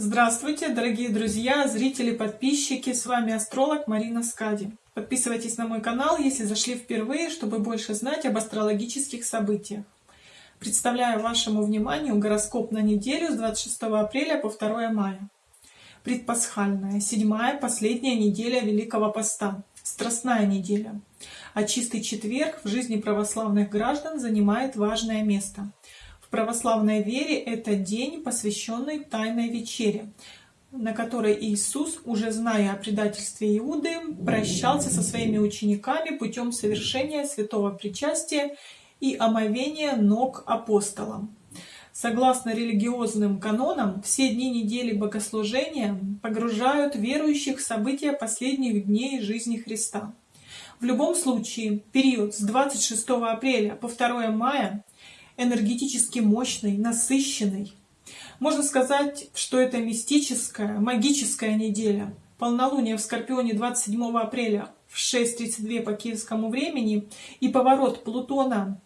Здравствуйте, дорогие друзья, зрители, подписчики! С вами астролог Марина Скади. Подписывайтесь на мой канал, если зашли впервые, чтобы больше знать об астрологических событиях. Представляю вашему вниманию гороскоп на неделю с 26 апреля по 2 мая. Предпасхальная, седьмая, последняя неделя Великого Поста, Страстная неделя. А чистый четверг в жизни православных граждан занимает важное место – в православной вере это день, посвященный Тайной Вечере, на которой Иисус, уже зная о предательстве Иуды, прощался со своими учениками путем совершения святого причастия и омовения ног апостолам. Согласно религиозным канонам, все дни недели богослужения погружают верующих в события последних дней жизни Христа. В любом случае, период с 26 апреля по 2 мая энергетически мощный, насыщенный. Можно сказать, что это мистическая, магическая неделя. Полнолуние в Скорпионе 27 апреля в 6.32 по киевскому времени и поворот Плутона,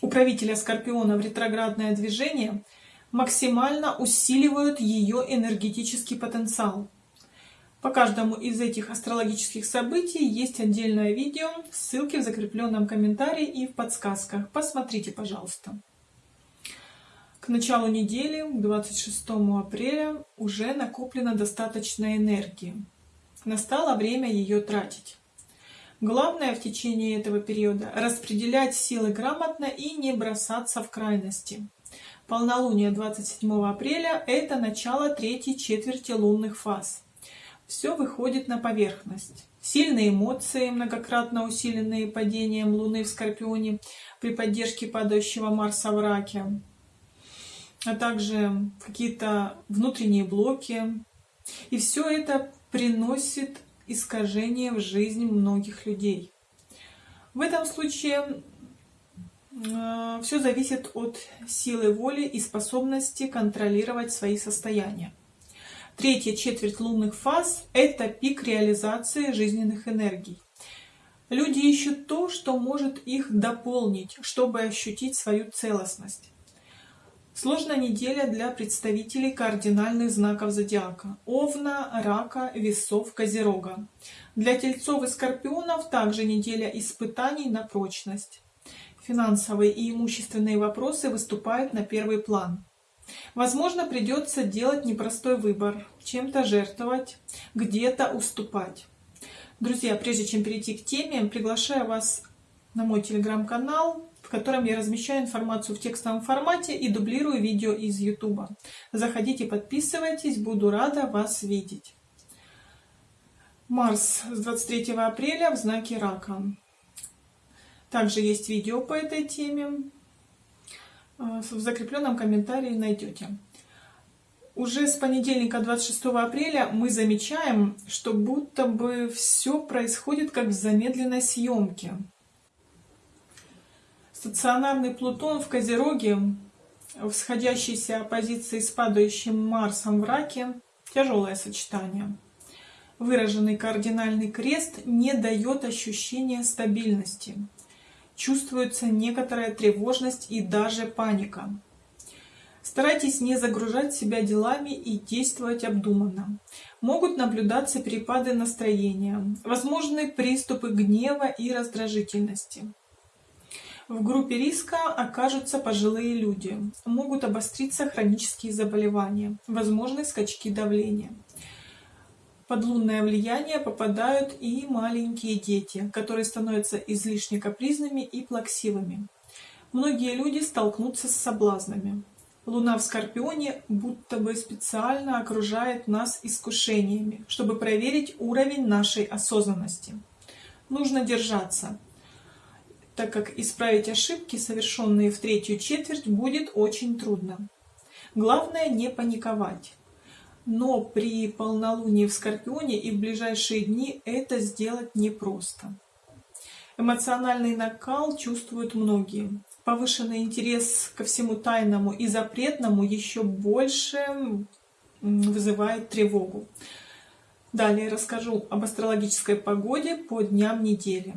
управителя Скорпиона в ретроградное движение, максимально усиливают ее энергетический потенциал. По каждому из этих астрологических событий есть отдельное видео, ссылки в закрепленном комментарии и в подсказках. Посмотрите, пожалуйста. К началу недели, 26 апреля, уже накоплено достаточно энергии. Настало время ее тратить. Главное в течение этого периода – распределять силы грамотно и не бросаться в крайности. Полнолуние 27 апреля – это начало третьей четверти лунных фаз. Все выходит на поверхность. Сильные эмоции, многократно усиленные падением Луны в Скорпионе при поддержке падающего Марса в Раке, а также какие-то внутренние блоки. И все это приносит искажение в жизнь многих людей. В этом случае э, все зависит от силы воли и способности контролировать свои состояния. Третья четверть лунных фаз – это пик реализации жизненных энергий. Люди ищут то, что может их дополнить, чтобы ощутить свою целостность. Сложная неделя для представителей кардинальных знаков зодиака – Овна, Рака, Весов, Козерога. Для Тельцов и Скорпионов также неделя испытаний на прочность. Финансовые и имущественные вопросы выступают на первый план. Возможно, придется делать непростой выбор, чем-то жертвовать, где-то уступать. Друзья, прежде чем перейти к теме, приглашаю вас на мой телеграм-канал, в котором я размещаю информацию в текстовом формате и дублирую видео из YouTube. Заходите, подписывайтесь, буду рада вас видеть. Марс с 23 апреля в знаке Рака. Также есть видео по этой теме. Э, в закрепленном комментарии найдете. Уже с понедельника 26 апреля мы замечаем, что будто бы все происходит как в замедленной съемке. Стационарный Плутон в Козероге, в сходящейся оппозиции с падающим Марсом в Раке, тяжелое сочетание. Выраженный кардинальный крест не дает ощущения стабильности. Чувствуется некоторая тревожность и даже паника. Старайтесь не загружать себя делами и действовать обдуманно. Могут наблюдаться перепады настроения, возможны приступы гнева и раздражительности. В группе риска окажутся пожилые люди. Могут обостриться хронические заболевания, возможны скачки давления. Под лунное влияние попадают и маленькие дети, которые становятся излишне капризными и плаксивыми. Многие люди столкнутся с соблазнами. Луна в Скорпионе будто бы специально окружает нас искушениями, чтобы проверить уровень нашей осознанности. Нужно держаться, так как исправить ошибки, совершенные в третью четверть, будет очень трудно. Главное не паниковать. Но при полнолунии в Скорпионе и в ближайшие дни это сделать непросто. Эмоциональный накал чувствуют многие. Повышенный интерес ко всему тайному и запретному еще больше вызывает тревогу. Далее расскажу об астрологической погоде по дням недели.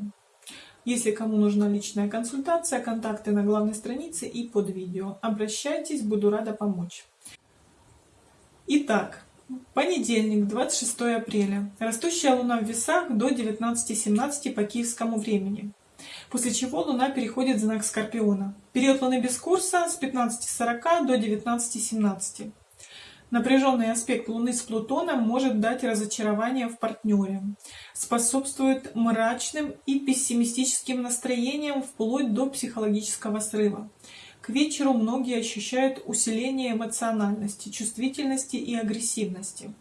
Если кому нужна личная консультация, контакты на главной странице и под видео. Обращайтесь, буду рада помочь. Итак, Понедельник, 26 апреля. Растущая Луна в весах до 19.17 по киевскому времени. После чего Луна переходит в знак Скорпиона. Период Луны без курса с 15.40 до 19.17. Напряженный аспект Луны с Плутоном может дать разочарование в партнере, способствует мрачным и пессимистическим настроениям вплоть до психологического срыва. К вечеру многие ощущают усиление эмоциональности, чувствительности и агрессивности.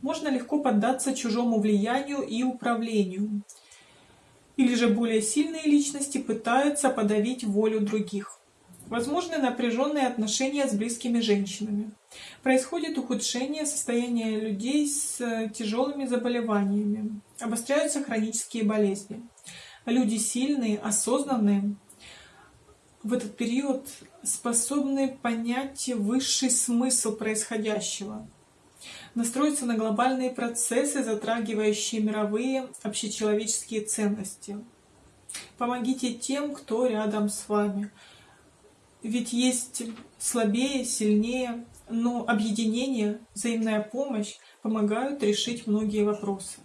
Можно легко поддаться чужому влиянию и управлению. Или же более сильные личности пытаются подавить волю других. Возможны напряженные отношения с близкими женщинами. Происходит ухудшение состояния людей с э, тяжелыми заболеваниями. Обостряются хронические болезни. Люди сильные, осознанные, в этот период способны понять высший смысл происходящего, настроиться на глобальные процессы, затрагивающие мировые общечеловеческие ценности. Помогите тем, кто рядом с вами. Ведь есть слабее, сильнее, но объединение, взаимная помощь помогают решить многие вопросы.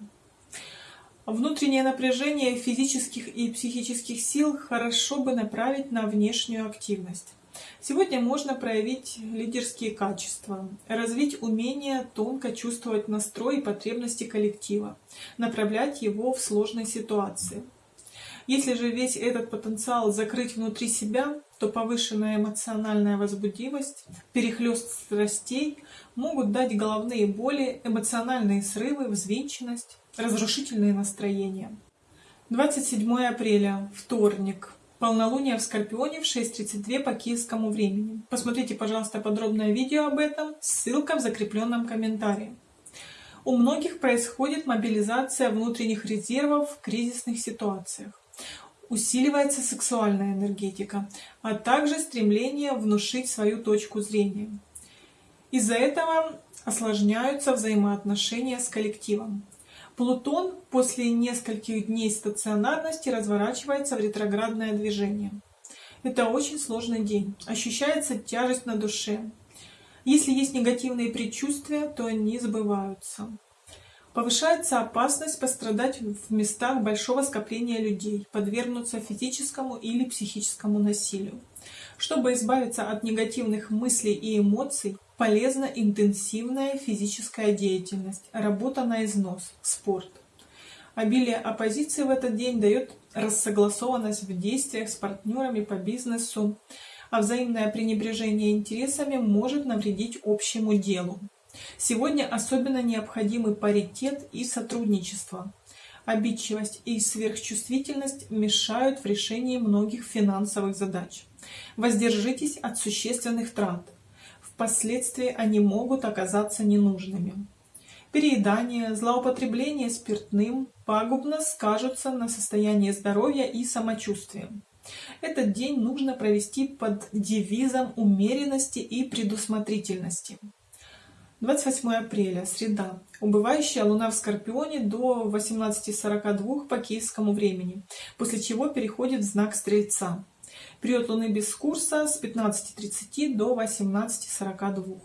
Внутреннее напряжение физических и психических сил хорошо бы направить на внешнюю активность. Сегодня можно проявить лидерские качества, развить умение тонко чувствовать настрой и потребности коллектива, направлять его в сложной ситуации. Если же весь этот потенциал закрыть внутри себя, то повышенная эмоциональная возбудимость, перехлест страстей могут дать головные боли, эмоциональные срывы, взвинченность, разрушительные настроения. 27 апреля, вторник. Полнолуние в Скорпионе в 6.32 по киевскому времени. Посмотрите, пожалуйста, подробное видео об этом, ссылка в закрепленном комментарии. У многих происходит мобилизация внутренних резервов в кризисных ситуациях. Усиливается сексуальная энергетика, а также стремление внушить свою точку зрения. Из-за этого осложняются взаимоотношения с коллективом. Плутон после нескольких дней стационарности разворачивается в ретроградное движение. Это очень сложный день. Ощущается тяжесть на душе. Если есть негативные предчувствия, то они сбываются. Повышается опасность пострадать в местах большого скопления людей, подвергнуться физическому или психическому насилию. Чтобы избавиться от негативных мыслей и эмоций, полезна интенсивная физическая деятельность, работа на износ, спорт. Обилие оппозиции в этот день дает рассогласованность в действиях с партнерами по бизнесу, а взаимное пренебрежение интересами может навредить общему делу. Сегодня особенно необходимы паритет и сотрудничество. Обидчивость и сверхчувствительность мешают в решении многих финансовых задач. Воздержитесь от существенных трат. Впоследствии они могут оказаться ненужными. Переедание, злоупотребление спиртным пагубно скажутся на состоянии здоровья и самочувствия. Этот день нужно провести под девизом умеренности и предусмотрительности. 28 апреля, среда. Убывающая Луна в Скорпионе до 18.42 по киевскому времени, после чего переходит в знак Стрельца. Период Луны без курса с 15.30 до 18.42.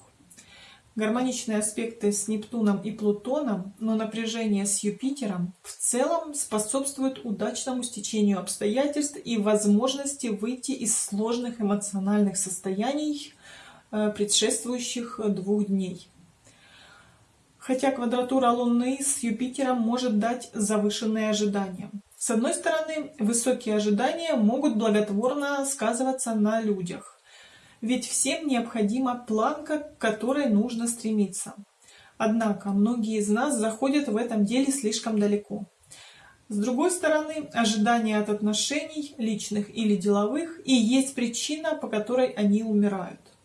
Гармоничные аспекты с Нептуном и Плутоном, но напряжение с Юпитером в целом способствуют удачному стечению обстоятельств и возможности выйти из сложных эмоциональных состояний э, предшествующих двух дней. Хотя квадратура Луны с Юпитером может дать завышенные ожидания. С одной стороны, высокие ожидания могут благотворно сказываться на людях, ведь всем необходима планка, к которой нужно стремиться. Однако многие из нас заходят в этом деле слишком далеко. С другой стороны, ожидания от отношений, личных или деловых, и есть причина, по которой они умирают.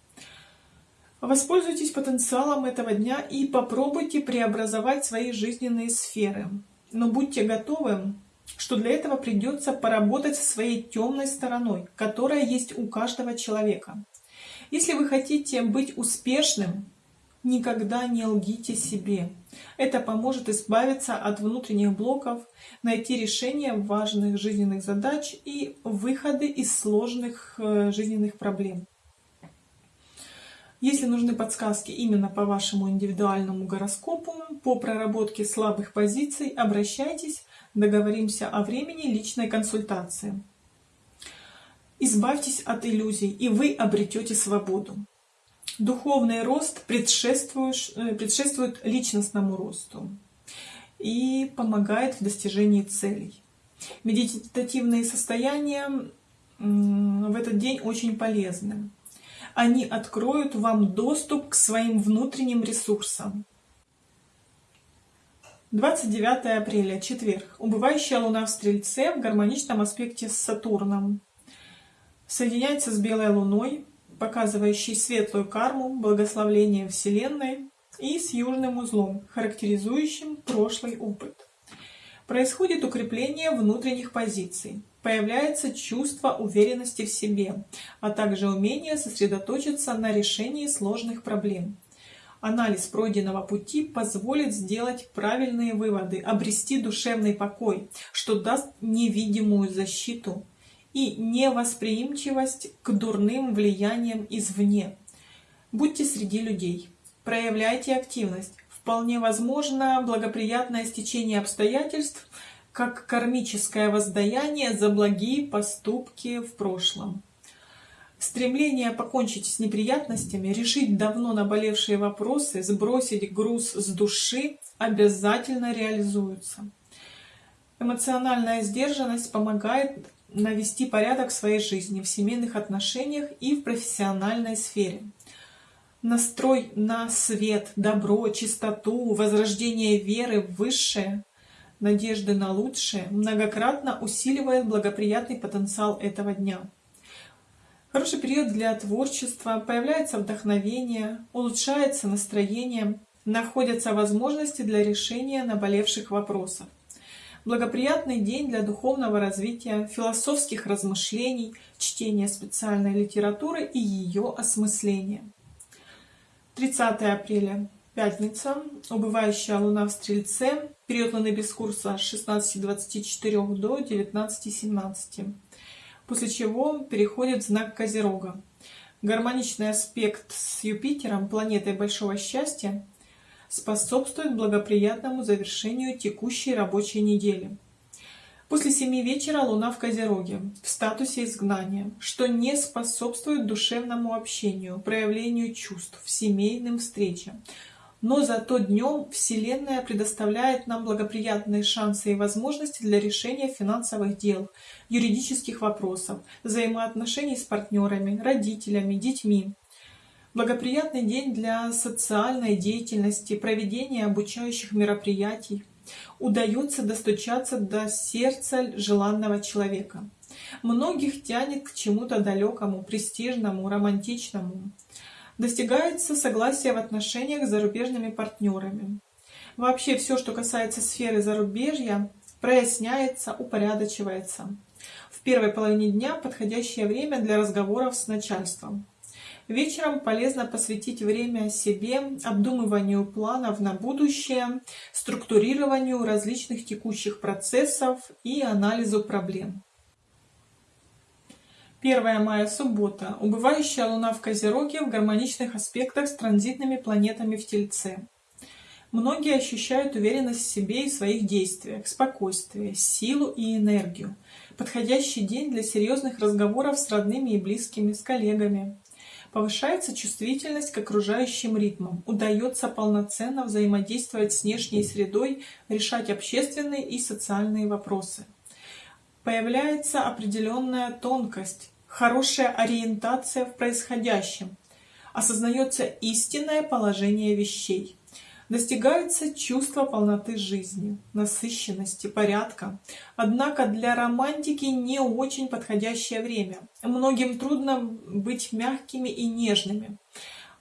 Воспользуйтесь потенциалом этого дня и попробуйте преобразовать свои жизненные сферы. Но будьте готовы что для этого придется поработать со своей темной стороной, которая есть у каждого человека. Если вы хотите быть успешным, никогда не лгите себе. Это поможет избавиться от внутренних блоков, найти решение важных жизненных задач и выходы из сложных э, жизненных проблем. Если нужны подсказки именно по вашему индивидуальному гороскопу, по проработке слабых позиций, обращайтесь, договоримся о времени личной консультации. Избавьтесь от иллюзий, и вы обретете свободу. Духовный рост э, предшествует личностному росту и помогает в достижении целей. Медитативные состояния в этот день очень полезны. Они откроют вам доступ к своим внутренним ресурсам. 29 апреля, четверг. Убывающая Луна в Стрельце в гармоничном аспекте с Сатурном. Соединяется с Белой Луной, показывающей светлую карму, благословление Вселенной, и с южным узлом, характеризующим прошлый опыт. Происходит укрепление внутренних позиций, появляется чувство уверенности в себе, а также умение сосредоточиться на решении сложных проблем. Анализ пройденного пути позволит сделать правильные выводы, обрести душевный покой, что даст невидимую защиту и невосприимчивость к дурным влияниям извне. Будьте среди людей, проявляйте активность. Вполне возможно благоприятное стечение обстоятельств, как кармическое воздаяние за благие поступки в прошлом. Стремление покончить с неприятностями, решить давно наболевшие вопросы, сбросить груз с души обязательно реализуются. Эмоциональная сдержанность помогает навести порядок в своей жизни, в семейных отношениях и в профессиональной сфере. Настрой на свет, добро, чистоту, возрождение веры в высшее, надежды на лучшее многократно усиливает благоприятный потенциал этого дня. Хороший период для творчества, появляется вдохновение, улучшается настроение, находятся возможности для решения наболевших вопросов. Благоприятный день для духовного развития, философских размышлений, чтения специальной литературы и ее осмысления. 30 апреля, пятница, убывающая луна в Стрельце, период луны без курса с 16.24 до 19.17 после чего переходит в знак Козерога. Гармоничный аспект с Юпитером, планетой большого счастья, способствует благоприятному завершению текущей рабочей недели. После семи вечера Луна в Козероге, в статусе изгнания, что не способствует душевному общению, проявлению чувств, семейным встречам, но зато днем Вселенная предоставляет нам благоприятные шансы и возможности для решения финансовых дел, юридических вопросов, взаимоотношений с партнерами, родителями, детьми. Благоприятный день для социальной деятельности, проведения обучающих мероприятий. Удается достучаться до сердца желанного человека. Многих тянет к чему-то далекому, престижному, романтичному достигается согласие в отношениях с зарубежными партнерами. Вообще все, что касается сферы зарубежья, проясняется, упорядочивается. В первой половине дня подходящее время для разговоров с начальством. Вечером полезно посвятить время себе, обдумыванию планов на будущее, структурированию различных текущих процессов и анализу проблем. 1 мая, суббота. Убывающая Луна в Козероге в гармоничных аспектах с транзитными планетами в Тельце. Многие ощущают уверенность в себе и своих действиях, спокойствие, силу и энергию. Подходящий день для серьезных разговоров с родными и близкими, с коллегами. Повышается чувствительность к окружающим ритмам, удается полноценно взаимодействовать с внешней средой, решать общественные и социальные вопросы появляется определенная тонкость, хорошая ориентация в происходящем, осознается истинное положение вещей, достигается чувство полноты жизни, насыщенности, порядка. Однако для романтики не очень подходящее время. Многим трудно быть мягкими и нежными.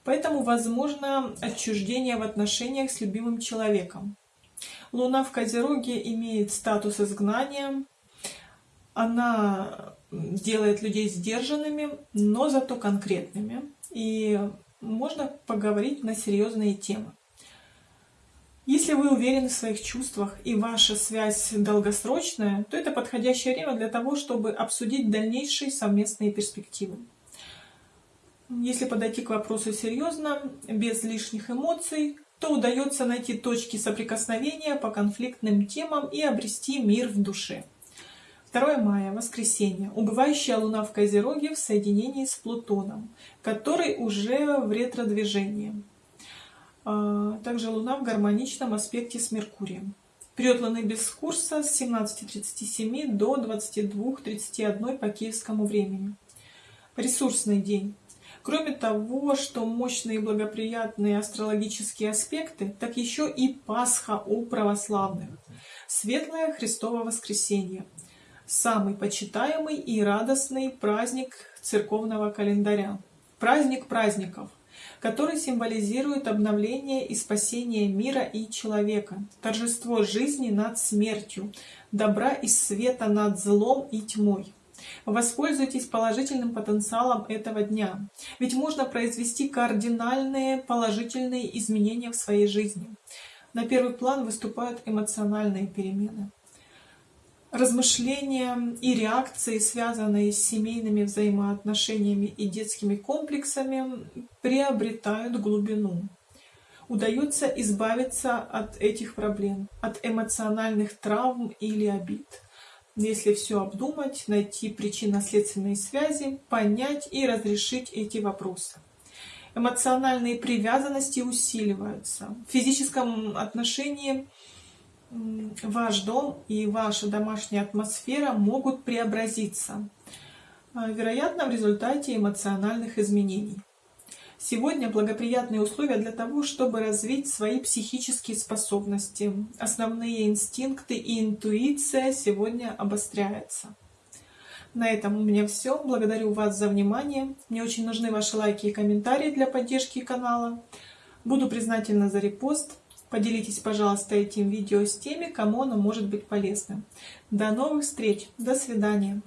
Поэтому возможно отчуждение в отношениях с любимым человеком. Луна в Козероге имеет статус изгнания, она делает людей сдержанными, но зато конкретными. И можно поговорить на серьезные темы. Если вы уверены в своих чувствах и ваша связь долгосрочная, то это подходящее время для того, чтобы обсудить дальнейшие совместные перспективы. Если подойти к вопросу серьезно, без лишних эмоций, то удается найти точки соприкосновения по конфликтным темам и обрести мир в душе. 2 мая, воскресенье. Убывающая Луна в Козероге в соединении с Плутоном, который уже в ретро-движении. А, также Луна в гармоничном аспекте с Меркурием. Период Луны без курса с 17.37 до 22.31 по киевскому времени. Ресурсный день. Кроме того, что мощные благоприятные астрологические аспекты, так еще и Пасха у православных. Светлое Христово воскресенье. Самый почитаемый и радостный праздник церковного календаря. Праздник праздников, который символизирует обновление и спасение мира и человека, торжество жизни над смертью, добра и света над злом и тьмой. Воспользуйтесь положительным потенциалом этого дня, ведь можно произвести кардинальные положительные изменения в своей жизни. На первый план выступают эмоциональные перемены. Размышления и реакции, связанные с семейными взаимоотношениями и детскими комплексами, приобретают глубину. Удается избавиться от этих проблем, от эмоциональных травм или обид если все обдумать, найти причинно-следственные связи, понять и разрешить эти вопросы. Эмоциональные привязанности усиливаются. В физическом отношении ваш дом и ваша домашняя атмосфера могут преобразиться, а, вероятно, в результате эмоциональных изменений. Сегодня благоприятные условия для того, чтобы развить свои психические способности. Основные инстинкты и интуиция сегодня обостряются. На этом у меня все. Благодарю вас за внимание. Мне очень нужны ваши лайки и комментарии для поддержки канала. Буду признательна за репост. Поделитесь, пожалуйста, этим видео с теми, кому оно может быть полезным. До новых встреч. До свидания.